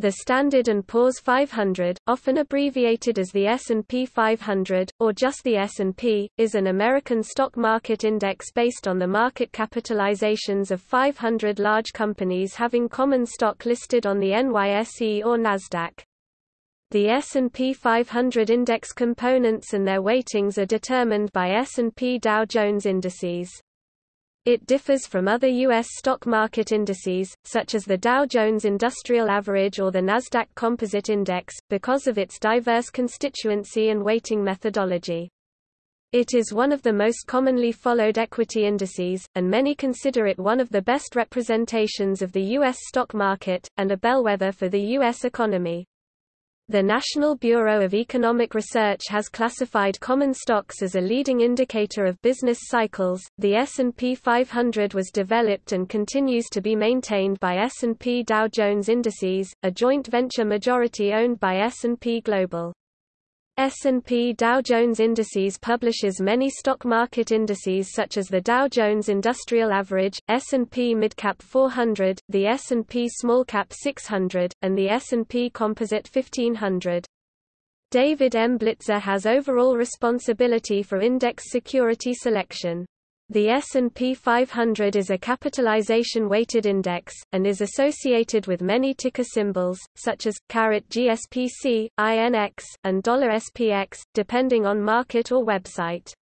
The Standard & Poor's 500, often abbreviated as the S&P 500, or just the S&P, is an American stock market index based on the market capitalizations of 500 large companies having common stock listed on the NYSE or Nasdaq. The S&P 500 index components and their weightings are determined by S&P Dow Jones indices. It differs from other U.S. stock market indices, such as the Dow Jones Industrial Average or the Nasdaq Composite Index, because of its diverse constituency and weighting methodology. It is one of the most commonly followed equity indices, and many consider it one of the best representations of the U.S. stock market, and a bellwether for the U.S. economy. The National Bureau of Economic Research has classified common stocks as a leading indicator of business cycles. The S&P 500 was developed and continues to be maintained by S&P Dow Jones Indices, a joint venture majority owned by S&P Global. S&P Dow Jones Indices publishes many stock market indices such as the Dow Jones Industrial Average, S&P Midcap 400, the S&P Smallcap 600, and the S&P Composite 1500. David M. Blitzer has overall responsibility for index security selection. The S&P 500 is a capitalization-weighted index, and is associated with many ticker symbols, such as, GSPC, INX, and $SPX, depending on market or website.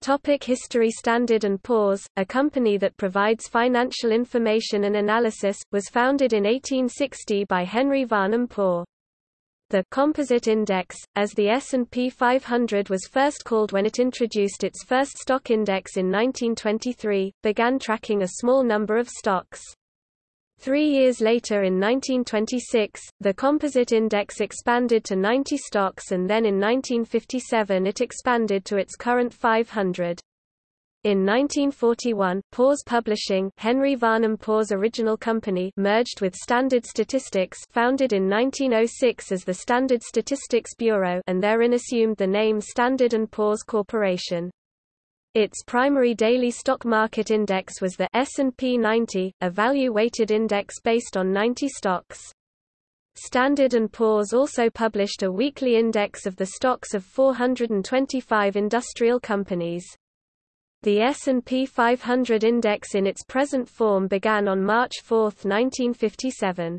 Topic History Standard & Poor's, a company that provides financial information and analysis, was founded in 1860 by Henry Varnum Poor. The composite index, as the S&P 500 was first called when it introduced its first stock index in 1923, began tracking a small number of stocks. Three years later in 1926, the composite index expanded to 90 stocks and then in 1957 it expanded to its current 500. In 1941, Poor's Publishing Henry Varnum Poor's original company merged with Standard Statistics founded in 1906 as the Standard Statistics Bureau and therein assumed the name Standard & Poor's Corporation. Its primary daily stock market index was the S&P 90, a value-weighted index based on 90 stocks. Standard & Poor's also published a weekly index of the stocks of 425 industrial companies. The S&P 500 index in its present form began on March 4, 1957.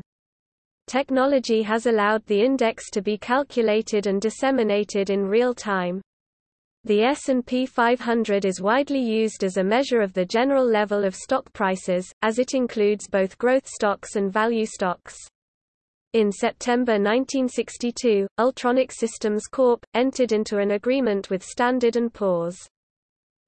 Technology has allowed the index to be calculated and disseminated in real time. The S&P 500 is widely used as a measure of the general level of stock prices, as it includes both growth stocks and value stocks. In September 1962, Ultronic Systems Corp. entered into an agreement with Standard & Poor's.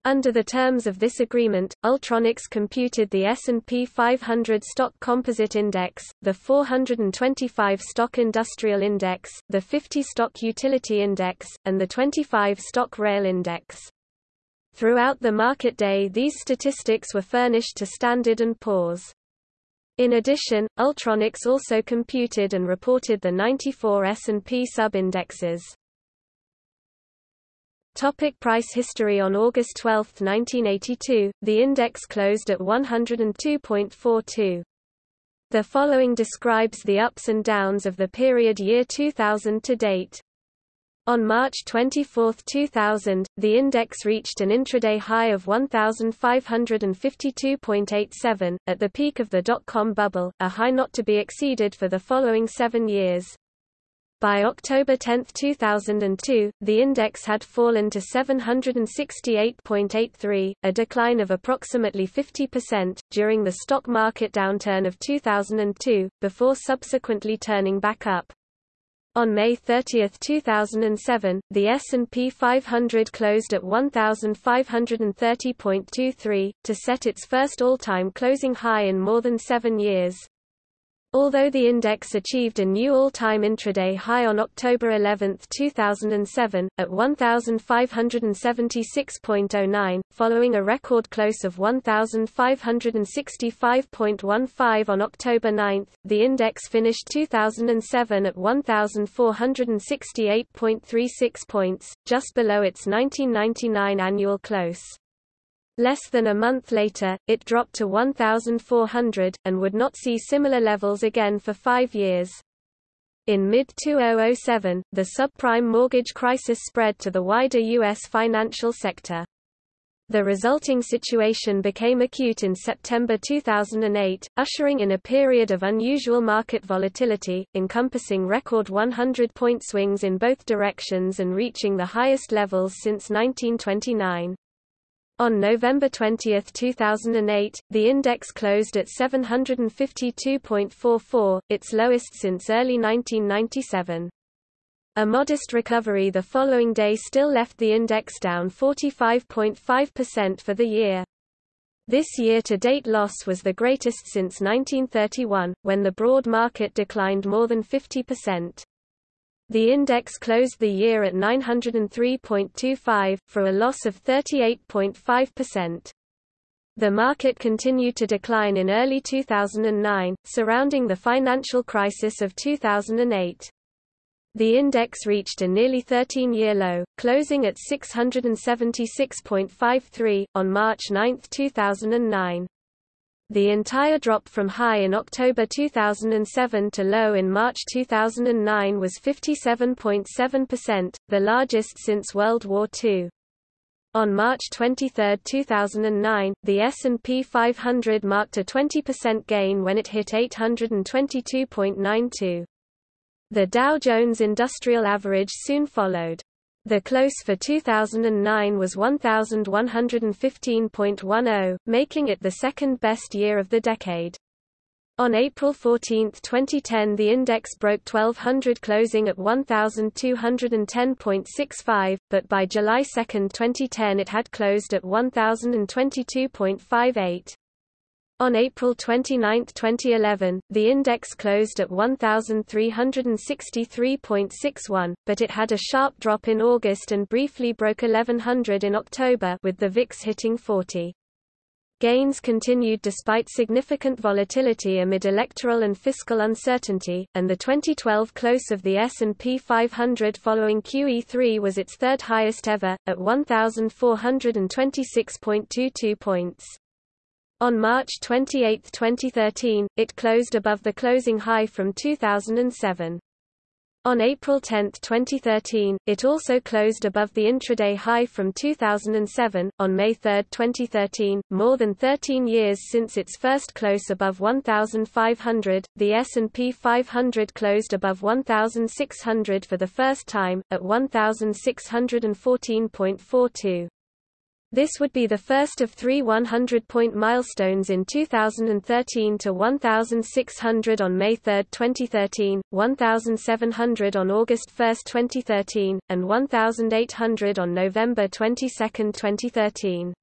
Under the terms of this agreement, Ultronics computed the S&P 500 Stock Composite Index, the 425 Stock Industrial Index, the 50 Stock Utility Index, and the 25 Stock Rail Index. Throughout the market day these statistics were furnished to Standard & Poor's. In addition, Ultronics also computed and reported the 94 S&P sub-indexes. Topic price history On August 12, 1982, the index closed at 102.42. The following describes the ups and downs of the period year 2000 to date. On March 24, 2000, the index reached an intraday high of 1,552.87, at the peak of the dot-com bubble, a high not to be exceeded for the following seven years. By October 10, 2002, the index had fallen to 768.83, a decline of approximately 50%, during the stock market downturn of 2002, before subsequently turning back up. On May 30, 2007, the S&P 500 closed at 1,530.23, to set its first all-time closing high in more than seven years. Although the index achieved a new all-time intraday high on October 11, 2007, at 1,576.09, following a record close of 1,565.15 on October 9, the index finished 2007 at 1,468.36 points, just below its 1999 annual close. Less than a month later, it dropped to 1,400, and would not see similar levels again for five years. In mid-2007, the subprime mortgage crisis spread to the wider U.S. financial sector. The resulting situation became acute in September 2008, ushering in a period of unusual market volatility, encompassing record 100-point swings in both directions and reaching the highest levels since 1929. On November 20, 2008, the index closed at 752.44, its lowest since early 1997. A modest recovery the following day still left the index down 45.5% for the year. This year-to-date loss was the greatest since 1931, when the broad market declined more than 50%. The index closed the year at 903.25, for a loss of 38.5%. The market continued to decline in early 2009, surrounding the financial crisis of 2008. The index reached a nearly 13-year low, closing at 676.53, on March 9, 2009. The entire drop from high in October 2007 to low in March 2009 was 57.7%, the largest since World War II. On March 23, 2009, the S&P 500 marked a 20% gain when it hit 822.92. The Dow Jones Industrial Average soon followed. The close for 2009 was 1115.10, making it the second best year of the decade. On April 14, 2010 the index broke 1200 closing at 1210.65, but by July 2, 2010 it had closed at 1022.58. On April 29, 2011, the index closed at 1,363.61, but it had a sharp drop in August and briefly broke 1100 in October with the VIX hitting 40. Gains continued despite significant volatility amid electoral and fiscal uncertainty, and the 2012 close of the S&P 500 following QE3 was its third highest ever, at 1,426.22 points. On March 28, 2013, it closed above the closing high from 2007. On April 10, 2013, it also closed above the intraday high from 2007. On May 3, 2013, more than 13 years since its first close above 1,500, the S&P 500 closed above 1,600 for the first time, at 1,614.42. This would be the first of three 100-point milestones in 2013 to 1,600 on May 3, 2013, 1,700 on August 1, 2013, and 1,800 on November 22, 2013.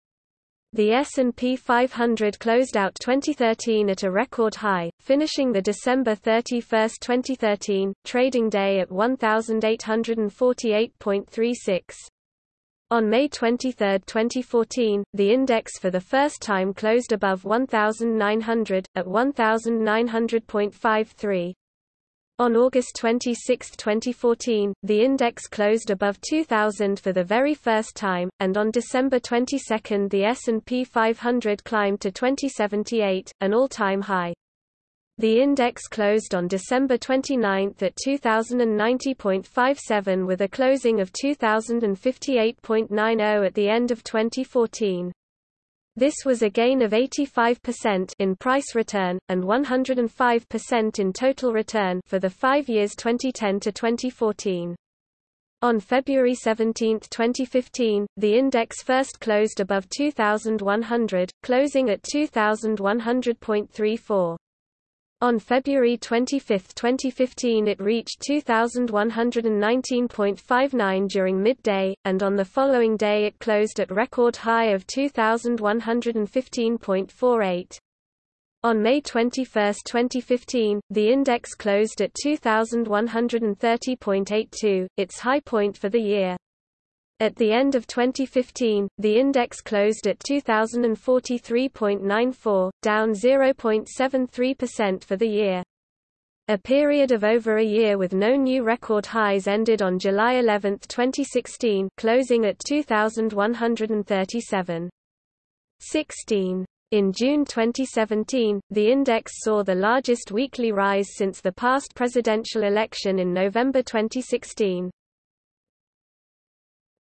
The S&P 500 closed out 2013 at a record high, finishing the December 31, 2013, trading day at 1,848.36. On May 23, 2014, the index for the first time closed above 1,900, at 1,900.53. On August 26, 2014, the index closed above 2,000 for the very first time, and on December 22 the S&P 500 climbed to 2078, an all-time high. The index closed on December 29 at 2090.57 with a closing of 2058.90 at the end of 2014. This was a gain of 85% in price return, and 105% in total return for the five years 2010 to 2014. On February 17, 2015, the index first closed above 2,100, closing at 2,100.34. On February 25, 2015 it reached 2,119.59 during midday, and on the following day it closed at record high of 2,115.48. On May 21, 2015, the index closed at 2,130.82, its high point for the year. At the end of 2015, the index closed at 2043.94, down 0.73% for the year. A period of over a year with no new record highs ended on July 11, 2016, closing at 2137. 16. In June 2017, the index saw the largest weekly rise since the past presidential election in November 2016.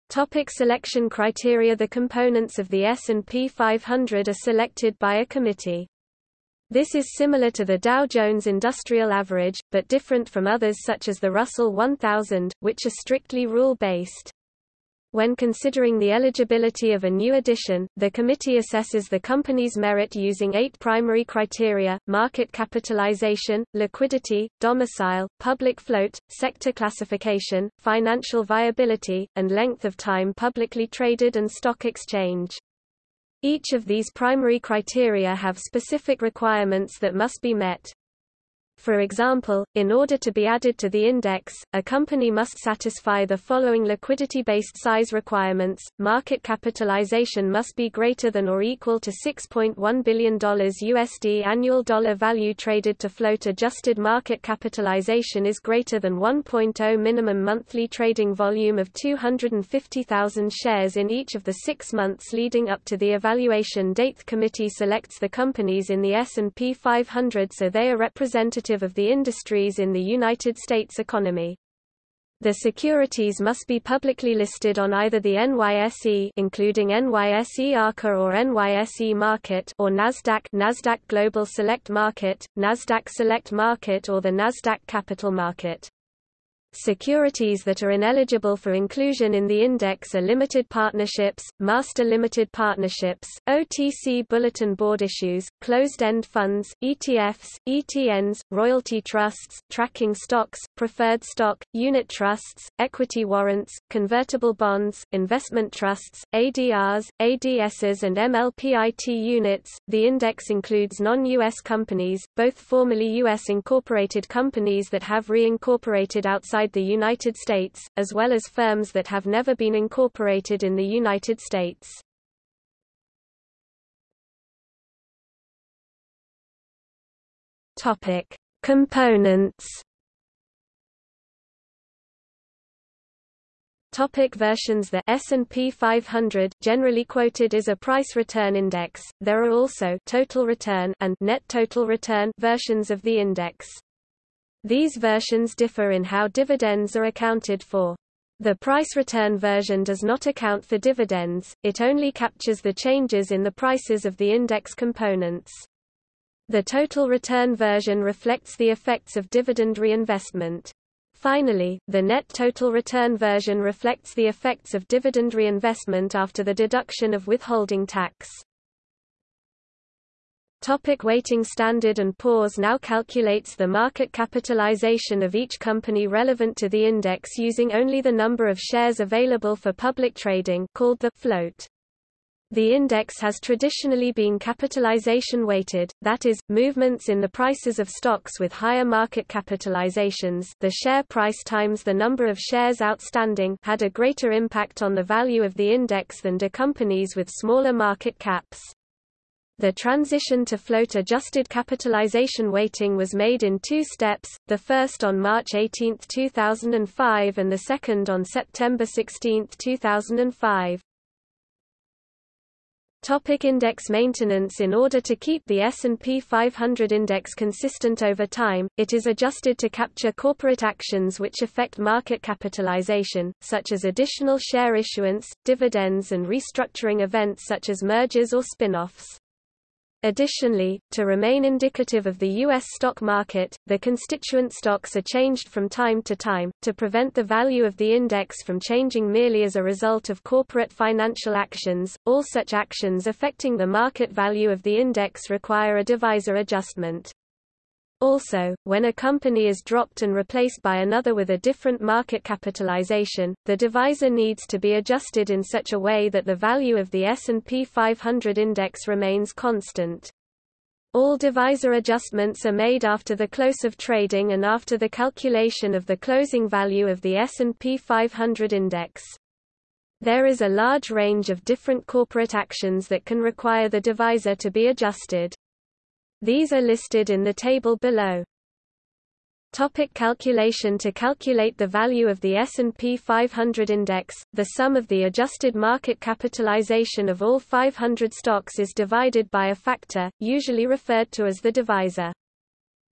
Topic selection criteria The components of the S&P 500 are selected by a committee. This is similar to the Dow Jones Industrial Average, but different from others such as the Russell 1000, which are strictly rule-based. When considering the eligibility of a new addition, the committee assesses the company's merit using eight primary criteria, market capitalization, liquidity, domicile, public float, sector classification, financial viability, and length of time publicly traded and stock exchange. Each of these primary criteria have specific requirements that must be met. For example, in order to be added to the index, a company must satisfy the following liquidity-based size requirements. Market capitalization must be greater than or equal to $6.1 billion USD annual dollar value traded to float adjusted market capitalization is greater than 1.0 minimum monthly trading volume of 250,000 shares in each of the 6 months leading up to the evaluation date. The committee selects the companies in the S&P 500 so they are represented representative of the industries in the United States economy. The securities must be publicly listed on either the NYSE including NYSE Arca or NYSE Market or Nasdaq Nasdaq Global Select Market, Nasdaq Select Market or the Nasdaq Capital Market. Securities that are ineligible for inclusion in the index are limited partnerships, master limited partnerships, OTC bulletin board issues, closed-end funds, ETFs, ETNs, royalty trusts, tracking stocks, preferred stock, unit trusts, equity warrants, convertible bonds, investment trusts, ADRs, ADSs and MLPIT units. The index includes non-US companies, both formerly US incorporated companies that have reincorporated outside outside the United States, as well as firms that have never been incorporated in the United States. Topic: Components. Topic versions The S&P 500 generally quoted is a price return index. There are also total return and net total return versions of the index. These versions differ in how dividends are accounted for. The price return version does not account for dividends, it only captures the changes in the prices of the index components. The total return version reflects the effects of dividend reinvestment. Finally, the net total return version reflects the effects of dividend reinvestment after the deduction of withholding tax. Topic weighting Standard & Poor's now calculates the market capitalization of each company relevant to the index using only the number of shares available for public trading called the float. The index has traditionally been capitalization weighted, that is, movements in the prices of stocks with higher market capitalizations the share price times the number of shares outstanding had a greater impact on the value of the index than do companies with smaller market caps. The transition to float-adjusted capitalization weighting was made in two steps, the first on March 18, 2005 and the second on September 16, 2005. Topic index maintenance In order to keep the S&P 500 index consistent over time, it is adjusted to capture corporate actions which affect market capitalization, such as additional share issuance, dividends and restructuring events such as mergers or spin-offs. Additionally, to remain indicative of the U.S. stock market, the constituent stocks are changed from time to time, to prevent the value of the index from changing merely as a result of corporate financial actions. All such actions affecting the market value of the index require a divisor adjustment. Also, when a company is dropped and replaced by another with a different market capitalization, the divisor needs to be adjusted in such a way that the value of the S&P 500 index remains constant. All divisor adjustments are made after the close of trading and after the calculation of the closing value of the S&P 500 index. There is a large range of different corporate actions that can require the divisor to be adjusted. These are listed in the table below. Topic calculation To calculate the value of the S&P 500 index, the sum of the adjusted market capitalization of all 500 stocks is divided by a factor, usually referred to as the divisor.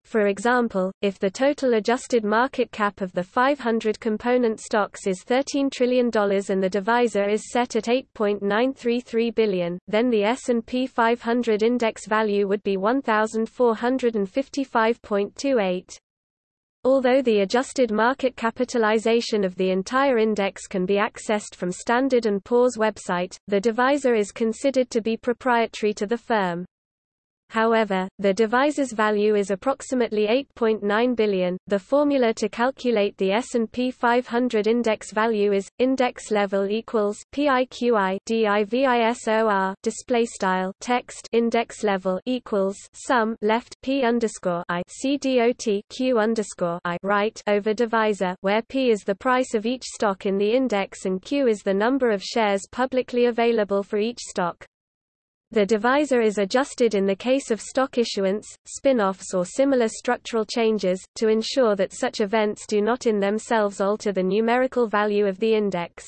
For example, if the total adjusted market cap of the 500 component stocks is $13 trillion and the divisor is set at 8.933 billion, then the S&P 500 index value would be 1455.28. Although the adjusted market capitalization of the entire index can be accessed from Standard & Poor's website, the divisor is considered to be proprietary to the firm. However, the divisor's value is approximately 8.9 billion. The formula to calculate the S&P 500 index value is index level equals PIQI DIVISOR display style text index level equals sum left P underscore I CDOT Q underscore I right over divisor where P is the price of each stock in the index and Q is the number of shares publicly available for each stock. The divisor is adjusted in the case of stock issuance, spin-offs or similar structural changes, to ensure that such events do not in themselves alter the numerical value of the index.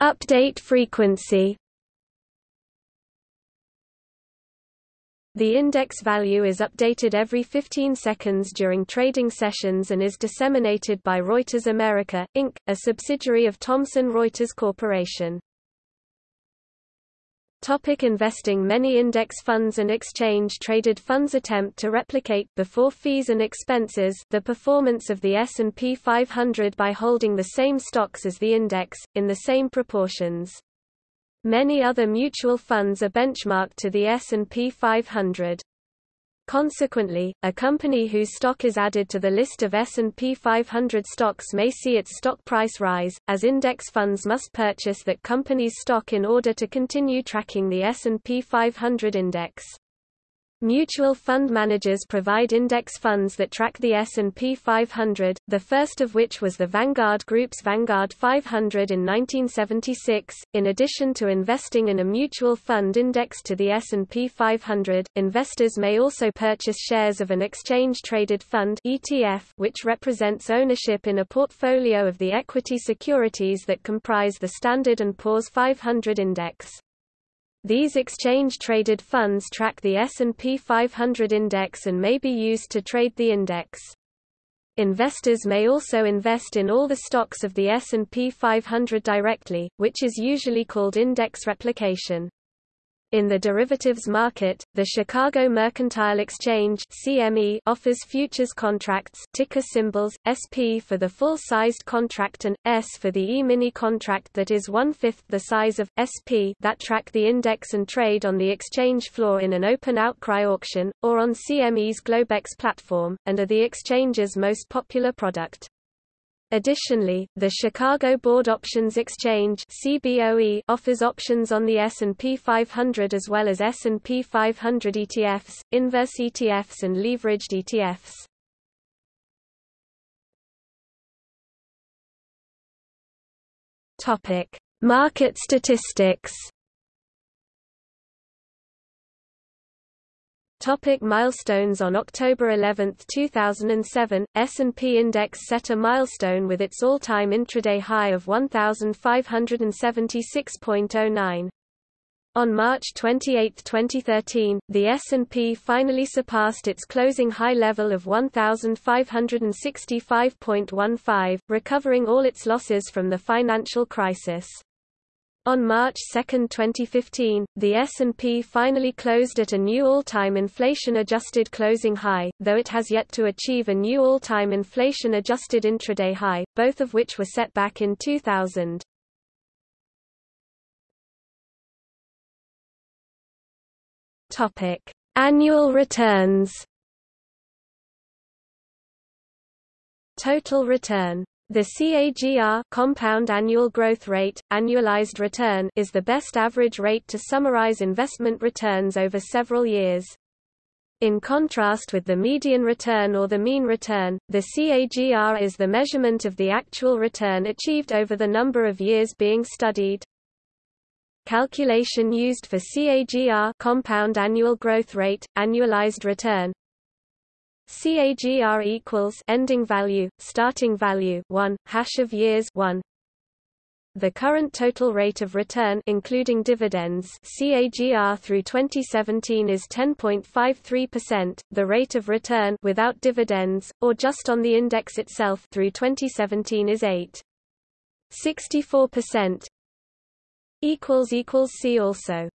Update frequency The index value is updated every 15 seconds during trading sessions and is disseminated by Reuters America, Inc., a subsidiary of Thomson Reuters Corporation. Topic investing Many index funds and exchange-traded funds attempt to replicate before fees and expenses the performance of the S&P 500 by holding the same stocks as the index, in the same proportions. Many other mutual funds are benchmarked to the S&P 500. Consequently, a company whose stock is added to the list of S&P 500 stocks may see its stock price rise, as index funds must purchase that company's stock in order to continue tracking the S&P 500 index. Mutual fund managers provide index funds that track the S&P 500, the first of which was the Vanguard Group's Vanguard 500 in 1976. In addition to investing in a mutual fund indexed to the S&P 500, investors may also purchase shares of an exchange-traded fund (ETF), which represents ownership in a portfolio of the equity securities that comprise the Standard & Poor's 500 index. These exchange-traded funds track the S&P 500 index and may be used to trade the index. Investors may also invest in all the stocks of the S&P 500 directly, which is usually called index replication. In the derivatives market, the Chicago Mercantile Exchange (CME) offers futures contracts, ticker symbols SP for the full-sized contract and S for the E-mini contract that is one-fifth the size of SP that track the index and trade on the exchange floor in an open outcry auction or on CME's Globex platform, and are the exchange's most popular product. Additionally, the Chicago Board Options Exchange (CBOE) offers options on the S&P 500 as well as S&P 500 ETFs, inverse ETFs and leveraged ETFs. Topic: Market statistics. Topic milestones On October 11, 2007, S&P Index set a milestone with its all-time intraday high of 1,576.09. On March 28, 2013, the S&P finally surpassed its closing high level of 1,565.15, recovering all its losses from the financial crisis. On March 2, 2015, the S&P finally closed at a new all-time inflation-adjusted closing high, though it has yet to achieve a new all-time inflation-adjusted intraday high, both of which were set back in 2000. Topic: Annual returns. Total return the CAGR compound annual growth rate, annualized return is the best average rate to summarize investment returns over several years. In contrast with the median return or the mean return, the CAGR is the measurement of the actual return achieved over the number of years being studied. calculation used for CAGR compound annual growth rate, annualized return CAGR equals ending value, starting value 1, hash of years 1 the current total rate of return including dividends CAGR through 2017 is 10.53%, the rate of return without dividends or just on the index itself through 2017 is 8.64%. equals equals see also